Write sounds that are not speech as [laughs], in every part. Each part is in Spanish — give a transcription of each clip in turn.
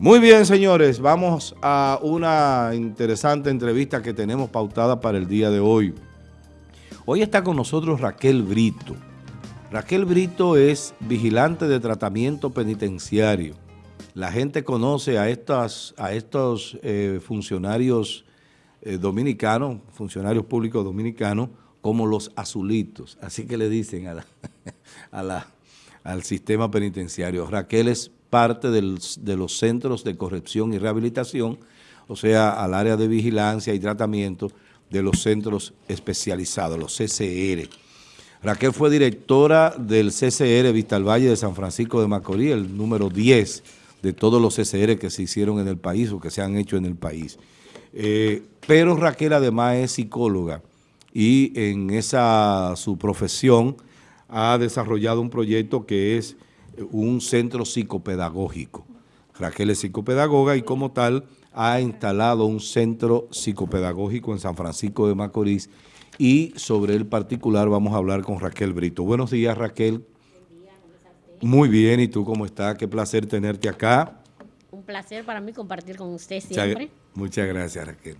Muy bien, señores, vamos a una interesante entrevista que tenemos pautada para el día de hoy. Hoy está con nosotros Raquel Brito. Raquel Brito es vigilante de tratamiento penitenciario. La gente conoce a, estas, a estos eh, funcionarios eh, dominicanos, funcionarios públicos dominicanos, como los azulitos. Así que le dicen [laughs] al sistema penitenciario. Raquel es parte de los centros de corrección y rehabilitación, o sea, al área de vigilancia y tratamiento de los centros especializados, los CCR. Raquel fue directora del CCR Vista Valle de San Francisco de Macorís, el número 10 de todos los CCR que se hicieron en el país o que se han hecho en el país. Eh, pero Raquel además es psicóloga y en esa su profesión ha desarrollado un proyecto que es un centro psicopedagógico. Raquel es psicopedagoga y como tal ha instalado un centro psicopedagógico en San Francisco de Macorís y sobre el particular vamos a hablar con Raquel Brito. Buenos días Raquel. Muy bien, ¿y tú cómo estás? Qué placer tenerte acá. Un placer para mí compartir con usted siempre. muchas gracias Raquel.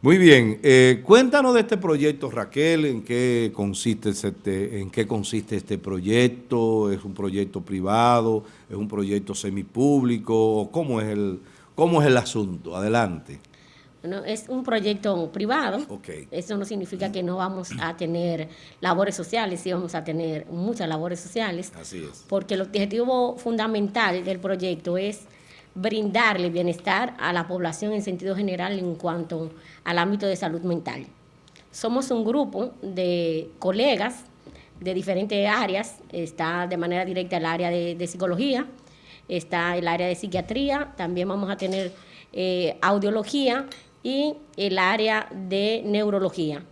Muy bien, eh, cuéntanos de este proyecto, Raquel, en qué consiste este, en qué consiste este proyecto, es un proyecto privado, es un proyecto semipúblico, cómo es el, cómo es el asunto, adelante. Bueno, es un proyecto privado, eso no significa que no vamos a tener labores sociales, sí vamos a tener muchas labores sociales, Así es. porque el objetivo fundamental del proyecto es brindarle bienestar a la población en sentido general en cuanto al ámbito de salud mental. Somos un grupo de colegas de diferentes áreas, está de manera directa el área de, psicología, está el área de psiquiatría, también vamos a tener eh, audiología y el área de neurología.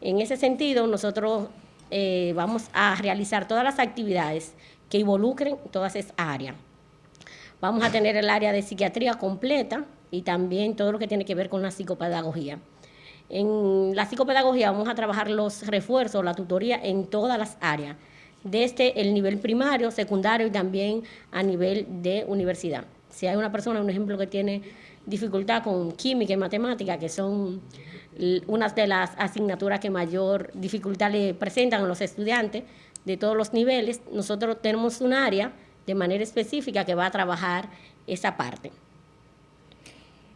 En ese sentido, nosotros eh, vamos a realizar todas las actividades que involucren todas esas áreas. Vamos a tener el área de psiquiatría completa y también todo lo que tiene que ver con la psicopedagogía. En la psicopedagogía vamos a trabajar los refuerzos, la tutoría en todas las áreas, desde el nivel primario, secundario y también a nivel de universidad. Si hay una persona, un ejemplo, que tiene dificultad con química y matemática, que son unas de las asignaturas que mayor dificultad le presentan a los estudiantes de todos los niveles, nosotros tenemos un área de manera específica que va a trabajar esa parte.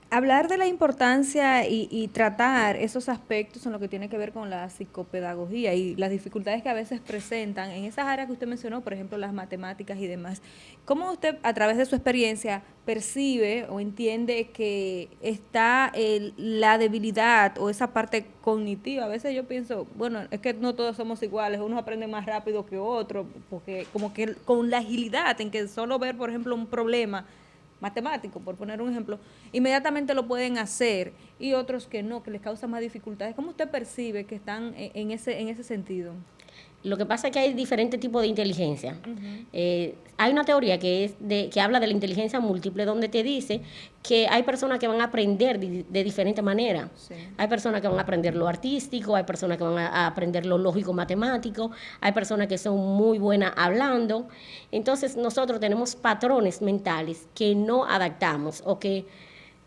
Hablar de la importancia y, tratar esos aspectos en lo que tiene que ver con la psicopedagogía y las dificultades que a veces presentan en esas áreas que usted mencionó, por ejemplo, las matemáticas y demás. ¿Cómo usted, a través de su experiencia, percibe o entiende que está la debilidad o esa parte cognitiva? A veces yo pienso, bueno, es que no todos somos iguales, uno aprende más rápido que otro, porque como que con la agilidad en que solo ver, por ejemplo, un problema matemático, por poner un ejemplo, inmediatamente lo pueden hacer y otros que no, que les causa más dificultades. ¿Cómo usted percibe que están en ese, en ese sentido? Lo que pasa es que hay diferentes tipos de inteligencia. Eh, hay una teoría que, es de, que habla de la inteligencia múltiple, donde te dice que hay personas que van a aprender de, de diferente manera. Hay personas que van a aprender lo artístico, hay personas que van a aprender lo lógico matemático, hay personas que son muy buenas hablando. Entonces nosotros tenemos patrones mentales que no adaptamos o que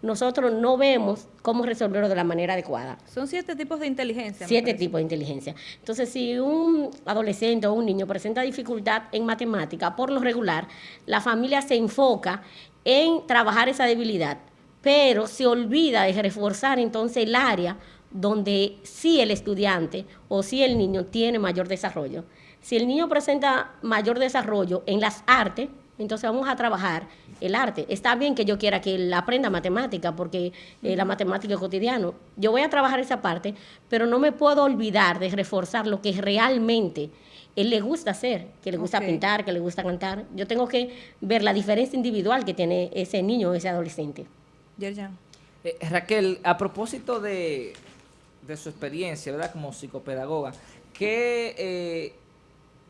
nosotros no vemos cómo resolverlo de la manera adecuada. Son siete tipos de inteligencia. Siete tipos de inteligencia. Entonces, si un adolescente o un niño presenta dificultad en matemática, por lo regular, la familia se enfoca en trabajar esa debilidad, pero se olvida de reforzar entonces el área donde sí el estudiante o sí el niño tiene mayor desarrollo. Si el niño presenta mayor desarrollo en las artes, entonces vamos a trabajar el arte. Está bien que yo quiera que él aprenda matemática, porque eh, la matemática es cotidiano. Yo voy a trabajar esa parte, pero no me puedo olvidar de reforzar lo que realmente él le gusta hacer, que le gusta pintar, que le gusta cantar. Yo tengo que ver la diferencia individual que tiene ese niño o ese adolescente. Eh, Raquel, a propósito de, de, su experiencia, ¿verdad? Como psicopedagoga, ¿qué... Eh,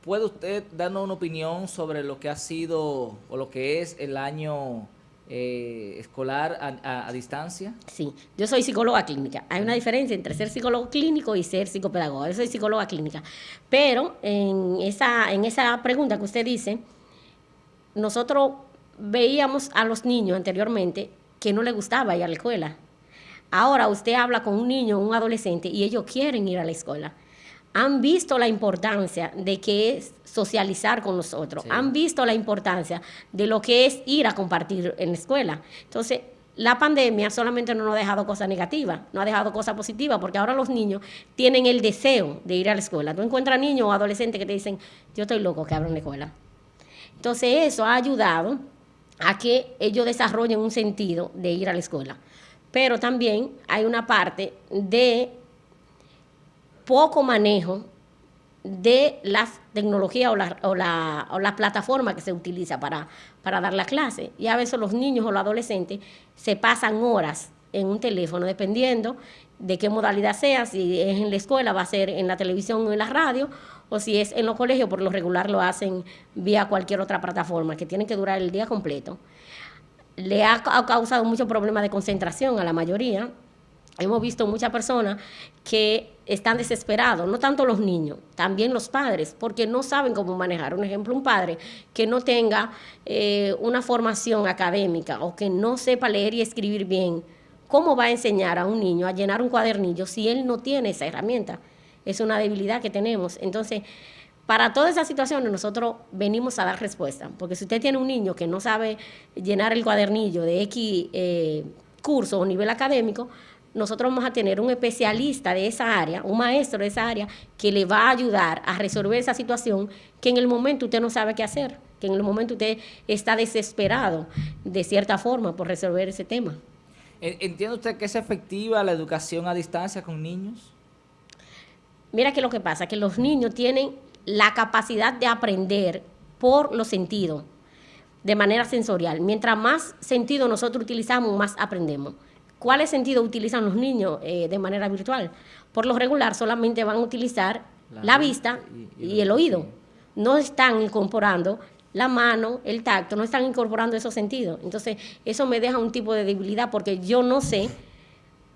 ¿Puede usted darnos una opinión sobre lo que ha sido o lo que es el año eh, escolar a, distancia? Sí, yo soy psicóloga clínica. Hay una diferencia entre ser psicólogo clínico y ser psicopedagoga. Yo soy psicóloga clínica. Pero en esa, en esa pregunta que usted dice, nosotros veíamos a los niños anteriormente que no les gustaba ir a la escuela. Ahora usted habla con un niño, un adolescente, y ellos quieren ir a la escuela. Han visto la importancia de que es socializar con nosotros. Han visto la importancia de lo que es ir a compartir en la escuela. Entonces, la pandemia solamente no nos ha dejado cosas negativas, no ha dejado cosas positivas, porque ahora los niños tienen el deseo de ir a la escuela. Tú encuentras niños o adolescentes que te dicen, yo estoy loco que abran la escuela. Entonces eso ha ayudado a que ellos desarrollen un sentido de ir a la escuela. Pero también hay una parte de poco manejo de las tecnologías o la, o, la, o la, plataforma que se utiliza para, dar la clase. Y a veces los niños o los adolescentes se pasan horas en un teléfono, dependiendo de qué modalidad sea, si es en la escuela, va a ser en la televisión o en la radio, o si es en los colegios, por lo regular lo hacen vía cualquier otra plataforma, que tienen que durar el día completo. Le ha, ha causado muchos problemas de concentración a la mayoría, hemos visto muchas personas que están desesperados, no tanto los niños, también los padres, porque no saben cómo manejar. Un ejemplo, un padre que no tenga eh, una formación académica o que no sepa leer y escribir bien, ¿cómo va a enseñar a un niño a llenar un cuadernillo si él no tiene esa herramienta? Es una debilidad que tenemos. Entonces, para todas esas situaciones nosotros venimos a dar respuesta, porque si usted tiene un niño que no sabe llenar el cuadernillo de X eh, curso o nivel académico, nosotros vamos a tener un especialista de esa área, un maestro de esa área, que le va a ayudar a resolver esa situación que en el momento usted no sabe qué hacer, que en el momento usted está desesperado de cierta forma por resolver ese tema. ¿Entiende usted que es efectiva la educación a distancia con niños? Mira que lo que pasa, que los niños tienen la capacidad de aprender por los sentidos, de manera sensorial. Mientras más sentido nosotros utilizamos, más aprendemos. ¿Cuáles sentidos utilizan los niños eh, de manera virtual? Por lo regular solamente van a utilizar la, vista y, el oído. No están incorporando la mano, el tacto, no están incorporando esos sentidos. Entonces, eso me deja un tipo de debilidad porque yo no sé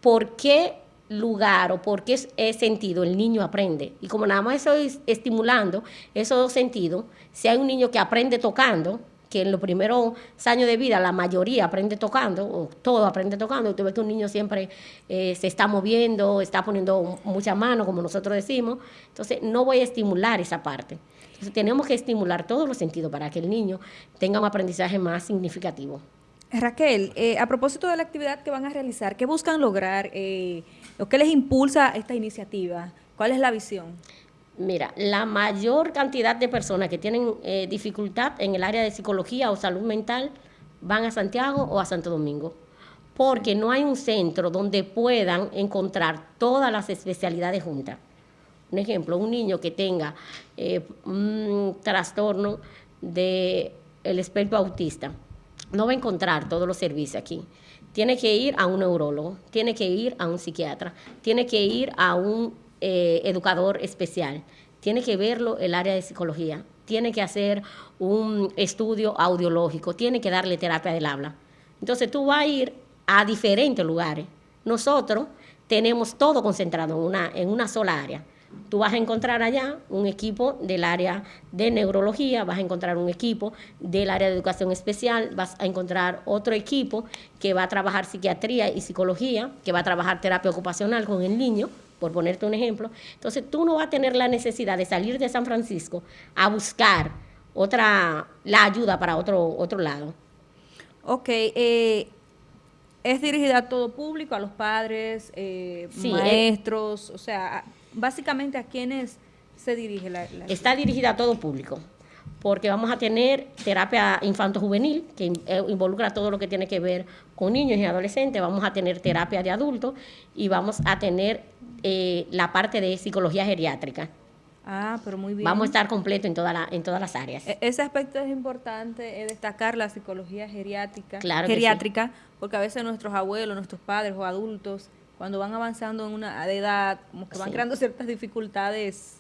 por qué lugar o por qué sentido el niño aprende. Y como nada más estoy estimulando esos dos sentidos, si hay un niño que aprende tocando, que en los primeros años de vida la mayoría aprende tocando, o todo aprende tocando, y tú ves que un niño siempre eh, se está moviendo, está poniendo mucha mano, como nosotros decimos, entonces no voy a estimular esa parte. Entonces tenemos que estimular todos los sentidos para que el niño tenga un aprendizaje más significativo. Raquel, eh, a propósito de la actividad que van a realizar, ¿qué buscan lograr? Eh, ¿O qué les impulsa esta iniciativa? ¿Cuál es la visión? Mira, la mayor cantidad de personas que tienen eh, dificultad en el área de psicología o salud mental van a Santiago o a Santo Domingo, porque no hay un centro donde puedan encontrar todas las especialidades juntas. Un ejemplo, un niño que tenga eh, un trastorno del el espectro autista, no va a encontrar todos los servicios aquí. Tiene que ir a un neurólogo, tiene que ir a un psiquiatra, tiene que ir a un eh, educador especial. Tiene que verlo el área de psicología, tiene que hacer un estudio audiológico, tiene que darle terapia del habla. Entonces tú vas a ir a diferentes lugares. Nosotros tenemos todo concentrado en una, en una sola área. Tú vas a encontrar allá un equipo del área de neurología, vas a encontrar un equipo del área de educación especial, vas a encontrar otro equipo que va a trabajar psiquiatría y psicología, que va a trabajar terapia ocupacional con el niño, por ponerte un ejemplo. Entonces tú no vas a tener la necesidad de salir de San Francisco a buscar otra, la ayuda para otro, otro lado. Ok, eh, es dirigida a todo público, a los padres, eh, maestros, o sea, básicamente a quienes se dirige la, la... Está dirigida a todo público porque vamos a tener terapia infanto-juvenil, que eh, involucra todo lo que tiene que ver con niños y adolescentes, vamos a tener terapia de adultos y vamos a tener eh, la parte de psicología geriátrica. Ah, pero muy bien. Vamos a estar completo en, toda la, en todas las áreas. E-, ese aspecto es importante, es destacar la psicología geriátrica, geriátrica porque a veces nuestros abuelos, nuestros padres o adultos, cuando van avanzando en una edad, como que van creando ciertas dificultades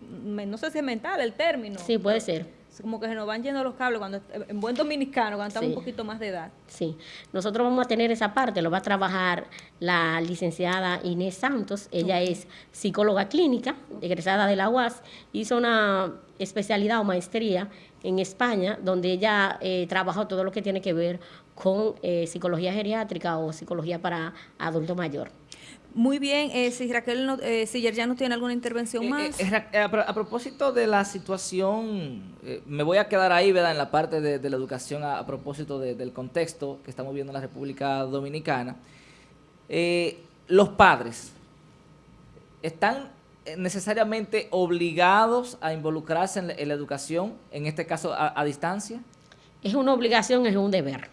no sé si es mental el término. Sí, puede ser. Como que se nos van yendo los cables cuando en buen dominicano, cuando estamos un poquito más de edad. Sí, nosotros vamos a tener esa parte, lo va a trabajar la licenciada Inés Santos, ella es psicóloga clínica, egresada de la UAS, hizo una especialidad o maestría en España, donde ella eh, trabajó todo lo que tiene que ver con eh, psicología geriátrica o psicología para adulto mayor. Muy bien, eh, si Raquel, no, eh, si ya no tiene alguna intervención Eh, más. eh, a, pro- a propósito de la situación, eh, me voy a quedar ahí, ¿verdad? En la parte de, de la educación a, a propósito de- del contexto que estamos viendo en la República Dominicana. Eh, los padres están necesariamente obligados a involucrarse en la, en la educación, en este caso a, a distancia. Es una obligación, es un deber.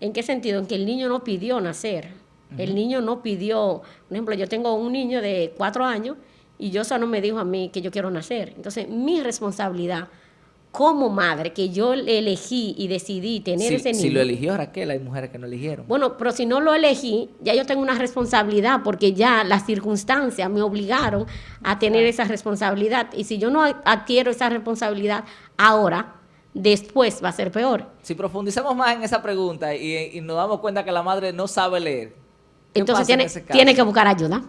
¿En qué sentido? En que el niño no pidió nacer. El niño no pidió, por ejemplo, yo tengo un niño de cuatro años y yo no me dijo a mí que yo quiero nacer. Entonces, mi responsabilidad como madre, que yo elegí y decidí tener Si, ese niño. si lo eligió Raquel, hay mujeres que no eligieron. Bueno, pero si no lo elegí, ya yo tengo una responsabilidad porque ya las circunstancias me obligaron a tener esa responsabilidad. Y si yo no adquiero esa responsabilidad ahora, después va a ser peor. Si profundizamos más en esa pregunta y, y nos damos cuenta que la madre no sabe leer, ¿qué Entonces en tiene, que buscar ayuda.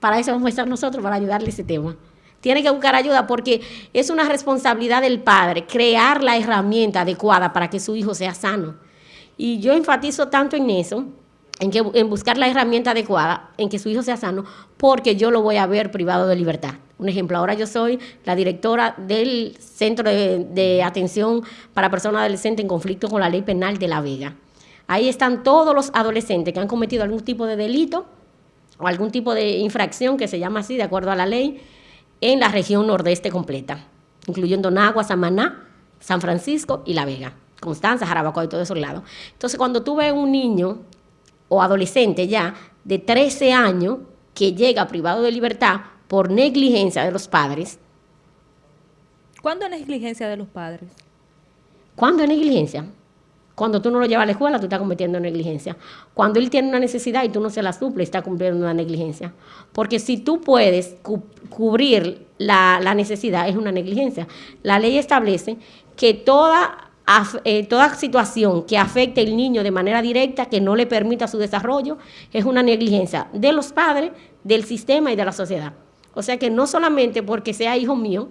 Para eso vamos a estar nosotros, para ayudarle ese tema. Tiene que buscar ayuda porque es una responsabilidad del padre crear la herramienta adecuada para que su hijo sea sano. Y yo enfatizo tanto en eso, en, que, en buscar la herramienta adecuada, en que su hijo sea sano, porque yo lo voy a ver privado de libertad. Un ejemplo, ahora yo soy la directora del Centro de, Atención para Personas Adolescentes en Conflicto con la Ley Penal de La Vega. Ahí están todos los adolescentes que han cometido algún tipo de delito o algún tipo de infracción que se llama así, de acuerdo a la ley, en la región nordeste completa, incluyendo Nagua, Samaná, San Francisco y La Vega, Constanza, Jarabacoa y todos esos lados. Entonces, cuando tú ves un niño o adolescente ya de 13 años que llega privado de libertad por negligencia de los padres, ¿Cuándo es negligencia de los padres? ¿Cuándo es negligencia? Cuando tú no lo llevas a la escuela, tú estás cometiendo negligencia. Cuando él tiene una necesidad y tú no se la suples, está cumpliendo una negligencia. Porque si tú puedes cu- cubrir la, la necesidad, es una negligencia. La ley establece que toda, eh, toda situación que afecte al niño de manera directa, que no le permita su desarrollo, es una negligencia de los padres, del sistema y de la sociedad. O sea que no solamente porque sea hijo mío,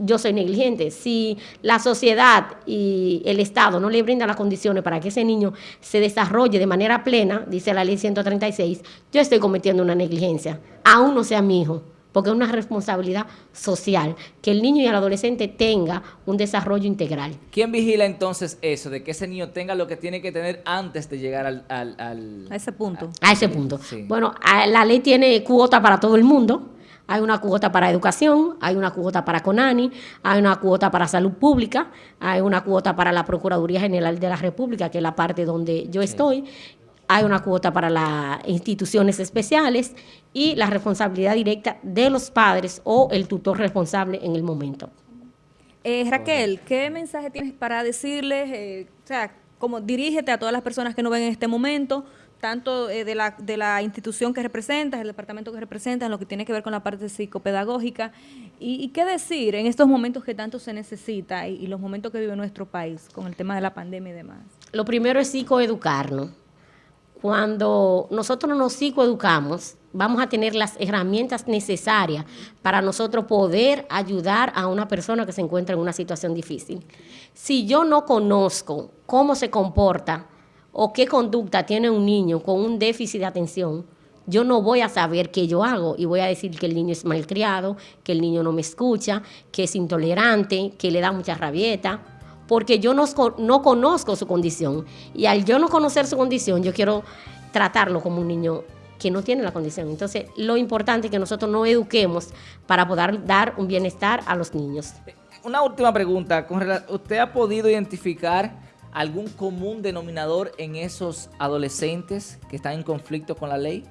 yo soy negligente. Si la sociedad y el Estado no le brindan las condiciones para que ese niño se desarrolle de manera plena, dice la ley 136, yo estoy cometiendo una negligencia, aún no sea mi hijo, porque es una responsabilidad social, que el niño y el adolescente tenga un desarrollo integral. ¿Quién vigila entonces eso, de que ese niño tenga lo que tiene que tener antes de llegar al... al- al- A ese punto. A ese punto. Sí. Bueno, a- la ley tiene cuota para todo el mundo. Hay una cuota para educación, hay una cuota para CONANI, hay una cuota para salud pública, hay una cuota para la Procuraduría General de la República, que es la parte donde yo estoy, hay una cuota para las instituciones especiales y la responsabilidad directa de los padres o el tutor responsable en el momento. Eh, Raquel, ¿qué mensaje tienes para decirles? eh, o sea, como dirígete a todas las personas que nos ven en este momento, tanto eh, de, la, de la institución que representas, el departamento que representas, en lo que tiene que ver con la parte psicopedagógica. ¿Y, qué decir en estos momentos que tanto se necesita y, y los momentos que vive nuestro país con el tema de la pandemia y demás? Lo primero es psicoeducarnos. Cuando nosotros nos psicoeducamos, vamos a tener las herramientas necesarias para nosotros poder ayudar a una persona que se encuentra en una situación difícil. Si yo no conozco cómo se comporta o qué conducta tiene un niño con un déficit de atención, yo no voy a saber qué yo hago y voy a decir que el niño es malcriado, que el niño no me escucha, que es intolerante, que le da mucha rabieta porque yo no, no conozco su condición. Y al yo no conocer su condición, yo quiero tratarlo como un niño que no tiene la condición. Entonces, lo importante es que nosotros nos eduquemos para poder dar un bienestar a los niños. Una última pregunta. ¿Usted ha podido identificar algún común denominador en esos adolescentes que están en conflicto con la ley?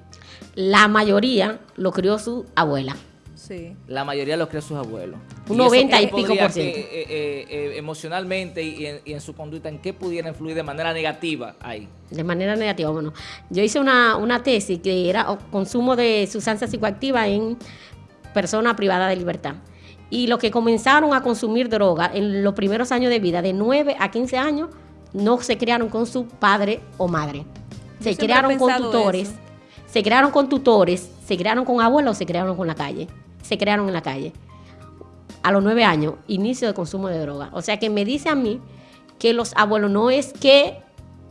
La mayoría lo crió su abuela. Sí. La mayoría los creó sus abuelos. Un ¿Y eso 90 y pico por ciento. eh, eh, eh, emocionalmente y en, y en su conducta, ¿en qué pudiera influir de manera negativa ahí? De manera negativa, bueno, yo hice una, una tesis que era consumo de sustancias psicoactivas en personas privadas de libertad. Y los que comenzaron a consumir droga en los primeros años de vida, de 9 a 15 años, no se criaron con su padre o madre. Se criaron con tutores, eso. se criaron con tutores, se criaron con abuelos o se criaron con la calle. Se crearon en la calle. a los nueve años, inicio de consumo de droga. O sea que me dice a mí que los abuelos no es que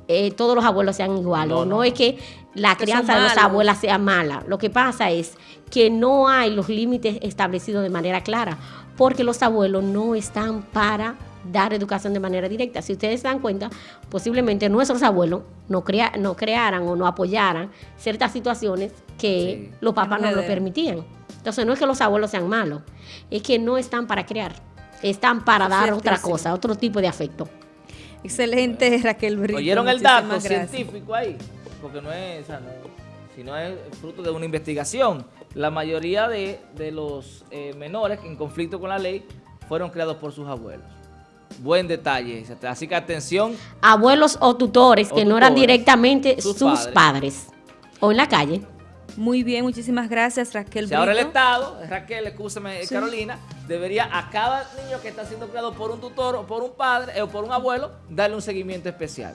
eh, todos los abuelos sean iguales, No, no, no. es que la crianza de las malos. abuelas sea mala. Lo que pasa es que no hay los límites establecidos de manera clara, porque los abuelos no están para dar educación de manera directa. Si ustedes se dan cuenta, posiblemente nuestros abuelos no, crea, no crearan o no apoyaran ciertas situaciones que Sí. los papás no lo permitían. Entonces no es que los abuelos sean malos, es que no están para crear, están para dar otra cosa, otro tipo de afecto. Excelente, Raquel Brito. ¿Oyeron el dato gracias. científico ahí? Porque no es, o sea, no- si no es fruto de una investigación. La mayoría de, de los eh, menores en conflicto con la ley fueron creados por sus abuelos. Buen detalle. Así que atención, Abuelos o tutores O que no eran directamente sus sus, padres. padres. O en la calle. Muy bien, muchísimas gracias, Raquel si ahora el. Estado, Raquel, escúchame, Sí. Carolina, debería a cada niño que está siendo creado por un tutor o por un padre eh, o por un abuelo, darle un seguimiento especial.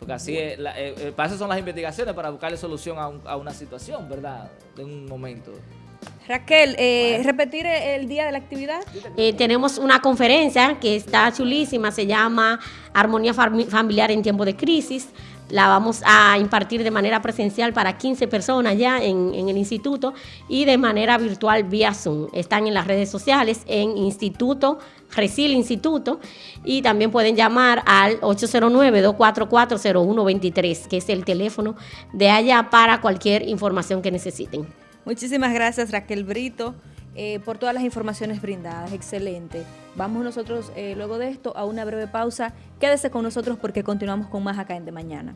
Porque así, es, la- eh, eh, para eso son las investigaciones, para buscarle solución a, un- a una situación, ¿verdad? De un momento. Raquel, eh, repetir el día de la actividad. Eh, tenemos una conferencia que está chulísima, se llama Armonía Fami- Familiar en Tiempo de Crisis. La vamos a impartir de manera presencial para 15 personas ya en, en el instituto y de manera virtual vía Zoom. Están en las redes sociales, en Instituto, Resil Instituto, y también pueden llamar al 809-244-0123, que es el teléfono de allá para cualquier información que necesiten. Muchísimas gracias, Raquel Brito, eh, por todas las informaciones brindadas. Excelente. Vamos nosotros, eh, luego de esto, a una breve pausa. Quédese con nosotros porque continuamos con más acá en De Mañana.